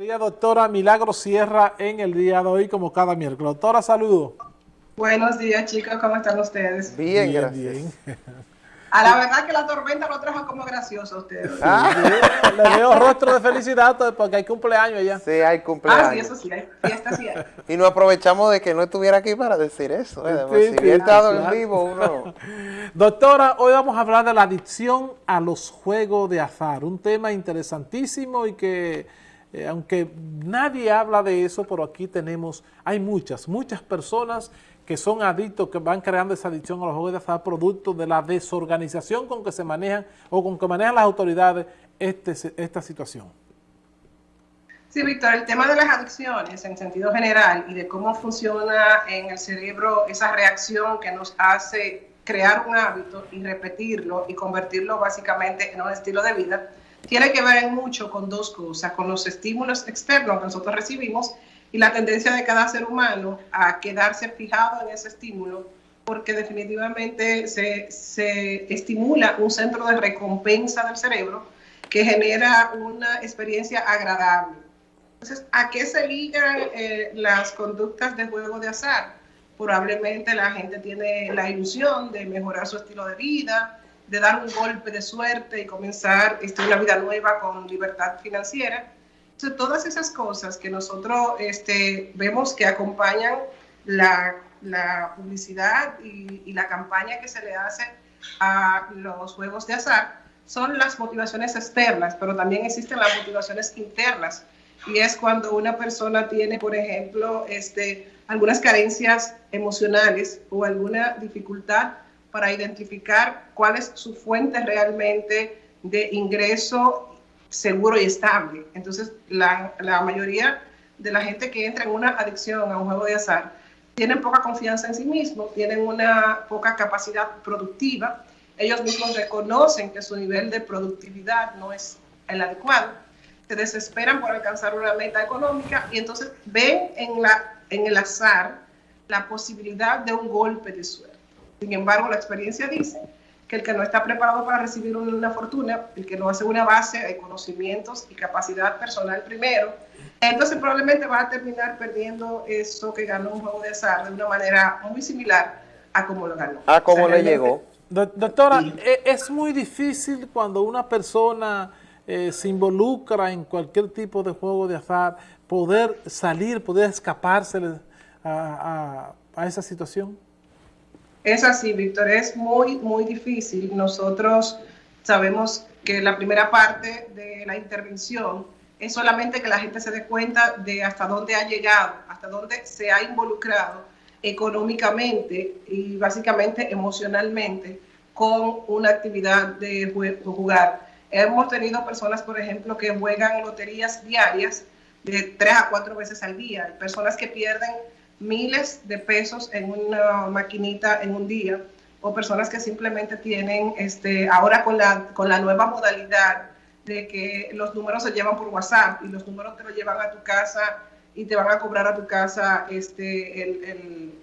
Querida doctora Milagro Sierra en el día de hoy, como cada miércoles. Doctora, saludo. Buenos días, chicos. ¿Cómo están ustedes? Bien, gracias. Bien. A la verdad que la tormenta lo trajo como gracioso a ustedes. Ah, le veo rostro de felicidad porque hay cumpleaños ya. Sí, hay cumpleaños. Ah, sí, eso sí, hay fiesta sí hay. Y nos aprovechamos de que no estuviera aquí para decir eso. ¿eh? Sí, si estado en vivo uno... Doctora, hoy vamos a hablar de la adicción a los juegos de azar. Un tema interesantísimo y que, eh, aunque nadie habla de eso, pero aquí tenemos, hay muchas, muchas personas que son adictos, que van creando esa adicción a los juegos de azar producto de la desorganización con que se manejan o con que manejan las autoridades este, esta situación. Sí, Víctor, el tema de las adicciones en sentido general y de cómo funciona en el cerebro esa reacción que nos hace crear un hábito y repetirlo y convertirlo básicamente en un estilo de vida, tiene que ver mucho con dos cosas, con los estímulos externos que nosotros recibimos y la tendencia de cada ser humano a quedarse fijado en ese estímulo porque definitivamente se, se estimula un centro de recompensa del cerebro que genera una experiencia agradable. Entonces, ¿a qué se ligan eh, las conductas de juego de azar? Probablemente la gente tiene la ilusión de mejorar su estilo de vida, de dar un golpe de suerte y comenzar este, una vida nueva con libertad financiera todas esas cosas que nosotros este, vemos que acompañan la, publicidad y, la campaña que se le hace a los juegos de azar son las motivaciones externas, pero también existen las motivaciones internas. Y es cuando una persona tiene, por ejemplo, este, algunas carencias emocionales o alguna dificultad para identificar cuál es su fuente realmente de ingreso seguro y estable. Entonces, la, la, mayoría de la gente que entra en una adicción a un juego de azar tienen poca confianza en sí mismos, tienen una poca capacidad productiva, ellos mismos reconocen que su nivel de productividad no es el adecuado, se desesperan por alcanzar una meta económica y entonces ven en, en el azar la posibilidad de un golpe de suerte. Sin embargo, la experiencia dice que el que no está preparado para recibir una fortuna, el que no hace una base de conocimientos y capacidad personal primero, entonces probablemente va a terminar perdiendo eso que ganó un juego de azar de una manera muy similar a como lo ganó. A cómo le llegó. Doctora, e, es muy difícil cuando una persona eh, se involucra en cualquier tipo de juego de azar, poder salir, poder escaparse a esa situación. Es así, Víctor, es muy, muy difícil. Nosotros sabemos que la primera parte de la intervención es solamente que la gente se dé cuenta de hasta dónde ha llegado, hasta dónde se ha involucrado económicamente y básicamente emocionalmente con una actividad de jugar. Hemos tenido personas, por ejemplo, que juegan loterías diarias de tres a cuatro veces al día, personas que pierden miles de pesos en una maquinita en un día, o personas que simplemente tienen, este, ahora con la, con la nueva modalidad de que los números se llevan por WhatsApp y los números te lo llevan a tu casa y te van a cobrar a tu casa este, el,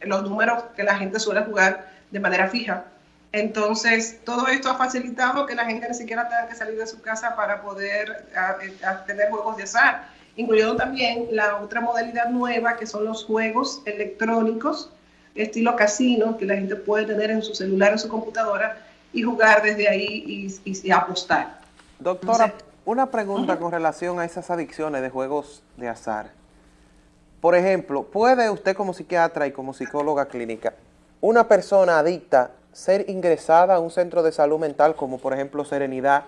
los números que la gente suele jugar de manera fija. Entonces, todo esto ha facilitado que la gente ni siquiera tenga que salir de su casa para poder tener juegos de azar incluyendo también la otra modalidad nueva que son los juegos electrónicos estilo casino que la gente puede tener en su celular o su computadora y jugar desde ahí y, apostar. Doctora, una pregunta con relación a esas adicciones de juegos de azar. Por ejemplo, ¿puede usted como psiquiatra y como psicóloga clínica, una persona adicta ser ingresada a un centro de salud mental como por ejemplo Serenidad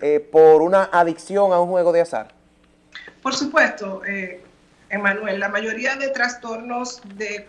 eh, por una adicción a un juego de azar? Por supuesto, eh, la mayoría de trastornos de,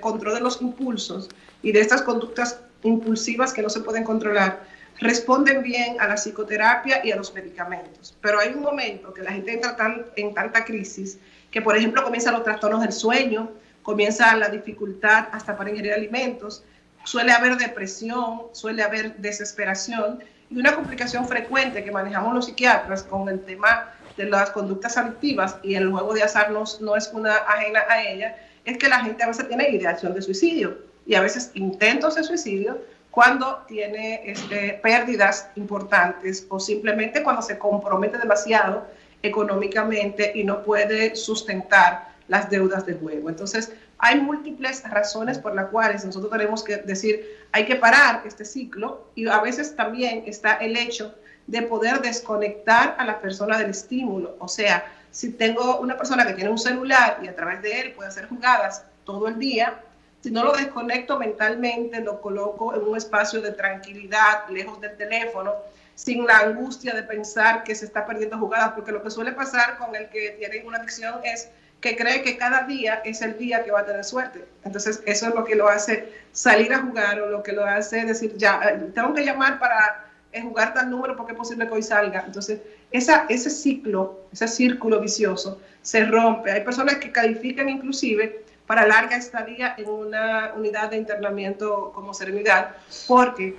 control de los impulsos y de estas conductas impulsivas que no se pueden controlar responden bien a la psicoterapia y a los medicamentos. Pero hay un momento que la gente entra en tanta crisis que, por ejemplo, comienzan los trastornos del sueño, comienza la dificultad hasta para ingerir alimentos, suele haber depresión, suele haber desesperación y una complicación frecuente que manejamos los psiquiatras con el tema de las conductas adictivas y el juego de azar no, no es una ajena a ella, es que la gente a veces tiene ideación de suicidio y a veces intentos de suicidio cuando tiene este, pérdidas importantes o simplemente cuando se compromete demasiado económicamente y no puede sustentar las deudas del juego. Entonces, hay múltiples razones por las cuales nosotros tenemos que decir, hay que parar este ciclo y a veces también está el hecho de poder desconectar a la persona del estímulo. O sea, si tengo una persona que tiene un celular y a través de él puede hacer jugadas todo el día, si no lo desconecto mentalmente, lo coloco en un espacio de tranquilidad, lejos del teléfono, sin la angustia de pensar que se está perdiendo jugadas, porque lo que suele pasar con el que tiene una adicción es que cree que cada día es el día que va a tener suerte. Entonces, eso es lo que lo hace salir a jugar o lo que lo hace decir, ya, eh, tengo que llamar para eh, jugar tal número porque es posible que hoy salga. Entonces, esa, ese ciclo, ese círculo vicioso se rompe. Hay personas que califican inclusive para larga estadía en una unidad de internamiento como serenidad, porque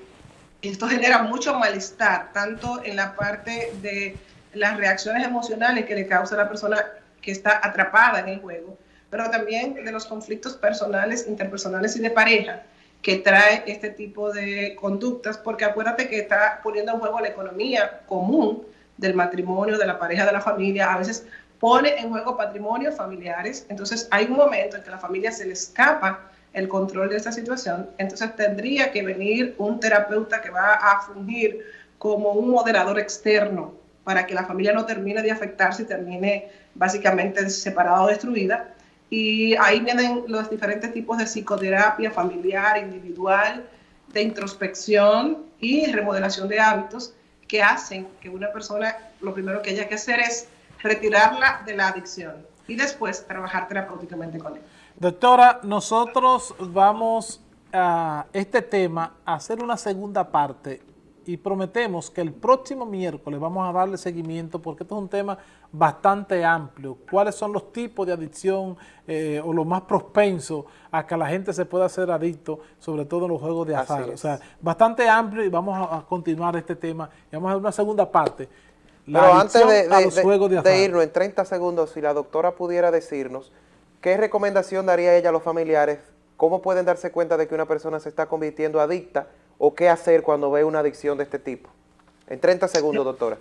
esto genera mucho malestar, tanto en la parte de las reacciones emocionales que le causa a la persona que está atrapada en el juego, pero también de los conflictos personales, interpersonales y de pareja que trae este tipo de conductas, porque acuérdate que está poniendo en juego la economía común del matrimonio, de la pareja, de la familia, a veces pone en juego patrimonios familiares, entonces hay un momento en que la familia se le escapa el control de esta situación, entonces tendría que venir un terapeuta que va a fungir como un moderador externo para que la familia no termine de afectarse y termine básicamente separada o destruida. Y ahí vienen los diferentes tipos de psicoterapia familiar, individual, de introspección y remodelación de hábitos que hacen que una persona lo primero que haya que hacer es retirarla de la adicción y después trabajar terapéuticamente con él. Doctora, nosotros vamos a este tema a hacer una segunda parte y prometemos que el próximo miércoles vamos a darle seguimiento porque esto es un tema bastante amplio. ¿Cuáles son los tipos de adicción eh, o lo más propenso a que la gente se pueda hacer adicto, sobre todo en los juegos de azar? O sea, bastante amplio y vamos a, continuar este tema y vamos a dar una segunda parte. Pero antes de, de, de irnos en 30 segundos, si la doctora pudiera decirnos qué recomendación daría ella a los familiares, cómo pueden darse cuenta de que una persona se está convirtiendo adicta o qué hacer cuando ve una adicción de este tipo? En 30 segundos, doctora.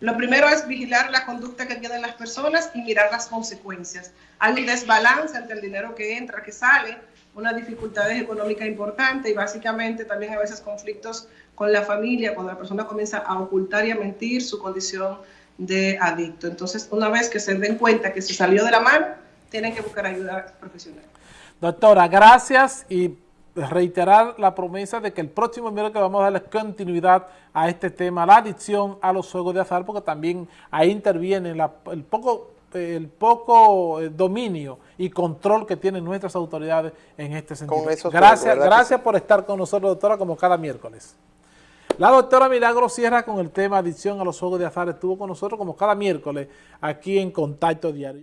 Lo primero es vigilar la conducta que tienen las personas y mirar las consecuencias. Hay un desbalance entre el dinero que entra, que sale, unas dificultades económicas importantes y básicamente también a veces conflictos con la familia, cuando la persona comienza a ocultar y a mentir su condición de adicto. Entonces, una vez que se den cuenta que se salió de la mano, tienen que buscar ayuda profesional. Doctora, gracias y reiterar la promesa de que el próximo miércoles vamos a darle continuidad a este tema, la adicción a los juegos de azar, porque también ahí interviene el poco el poco eh, dominio y control que tienen nuestras autoridades en este sentido. gracias gracias por estar con nosotros, doctora, como cada miércoles. La doctora Milagro cierra con el tema adicción a los juegos de azar. Estuvo con nosotros como cada miércoles aquí en Contacto Diario.